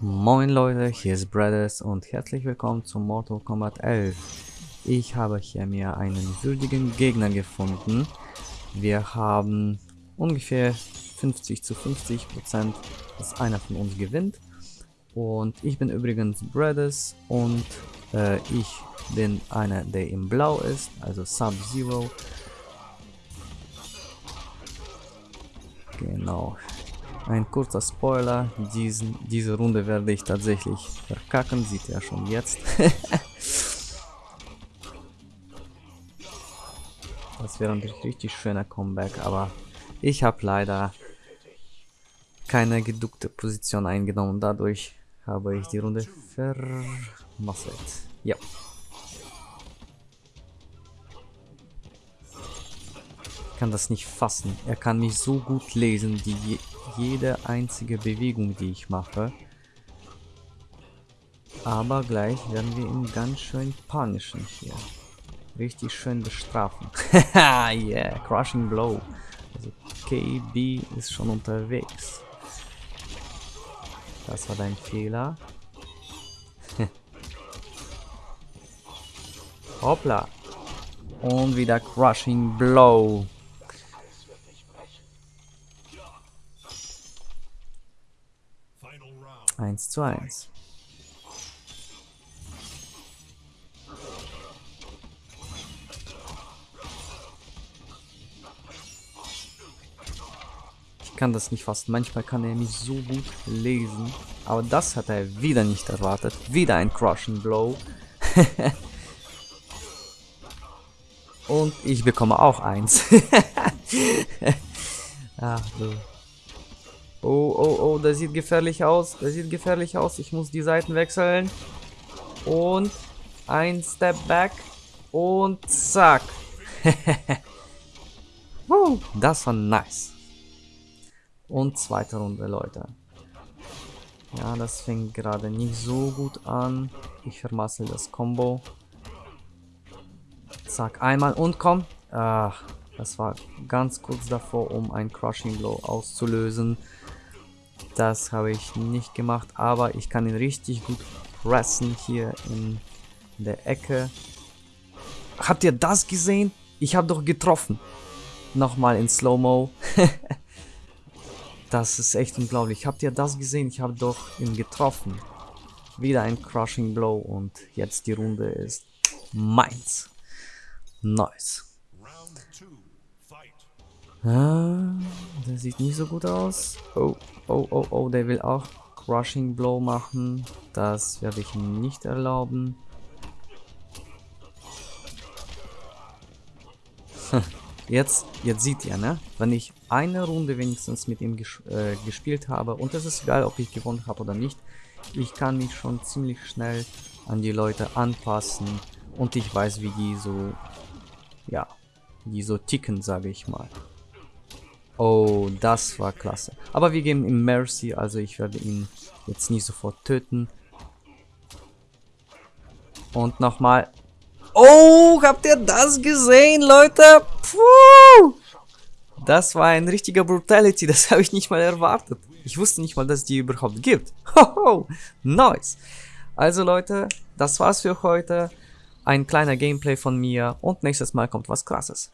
Moin Leute, hier ist Brothers und herzlich willkommen zu Mortal Kombat 11. Ich habe hier mir einen würdigen Gegner gefunden. Wir haben ungefähr 50 zu 50 Prozent, dass einer von uns gewinnt. Und ich bin übrigens Brothers und äh, ich bin einer, der im Blau ist, also Sub-Zero. Genau. Ein kurzer Spoiler, diesen, diese Runde werde ich tatsächlich verkacken, sieht er schon jetzt. das wäre ein richtig schöner Comeback, aber ich habe leider keine geduckte Position eingenommen, dadurch habe ich die Runde vermasselt. Ja. Kann das nicht fassen. Er kann mich so gut lesen, die jede einzige Bewegung, die ich mache. Aber gleich werden wir ihn ganz schön punischen hier. Richtig schön bestrafen. yeah, Crushing Blow. Also KB ist schon unterwegs. Das war dein Fehler. Hoppla. Und wieder Crushing Blow. 1 zu 1. Ich kann das nicht fassen. Manchmal kann er mich so gut lesen. Aber das hat er wieder nicht erwartet. Wieder ein Crushing Blow. Und ich bekomme auch eins. Ach du. Oh, oh, oh, das sieht gefährlich aus. Das sieht gefährlich aus. Ich muss die Seiten wechseln. Und ein Step back. Und zack. das war nice. Und zweite Runde, Leute. Ja, das fängt gerade nicht so gut an. Ich vermassel das Combo. Zack, einmal und komm. Ach, das war ganz kurz davor, um ein Crushing Blow auszulösen. Das habe ich nicht gemacht, aber ich kann ihn richtig gut pressen hier in der Ecke. Habt ihr das gesehen? Ich habe doch getroffen. Nochmal in Slow-Mo. das ist echt unglaublich. Habt ihr das gesehen? Ich habe doch ihn getroffen. Wieder ein Crushing Blow und jetzt die Runde ist meins. Nice. Ah, der sieht nicht so gut aus. Oh, oh, oh, oh, der will auch Crushing Blow machen. Das werde ich ihm nicht erlauben. Jetzt, jetzt sieht ihr, ne? Wenn ich eine Runde wenigstens mit ihm ges äh, gespielt habe, und es ist egal, ob ich gewonnen habe oder nicht, ich kann mich schon ziemlich schnell an die Leute anpassen und ich weiß, wie die so, ja, die so ticken, sage ich mal. Oh, das war klasse. Aber wir geben ihm Mercy, also ich werde ihn jetzt nicht sofort töten. Und nochmal. Oh, habt ihr das gesehen, Leute? Puh! Das war ein richtiger Brutality, das habe ich nicht mal erwartet. Ich wusste nicht mal, dass es die überhaupt gibt. Hoho, nice. Also Leute, das war's für heute. Ein kleiner Gameplay von mir und nächstes Mal kommt was krasses.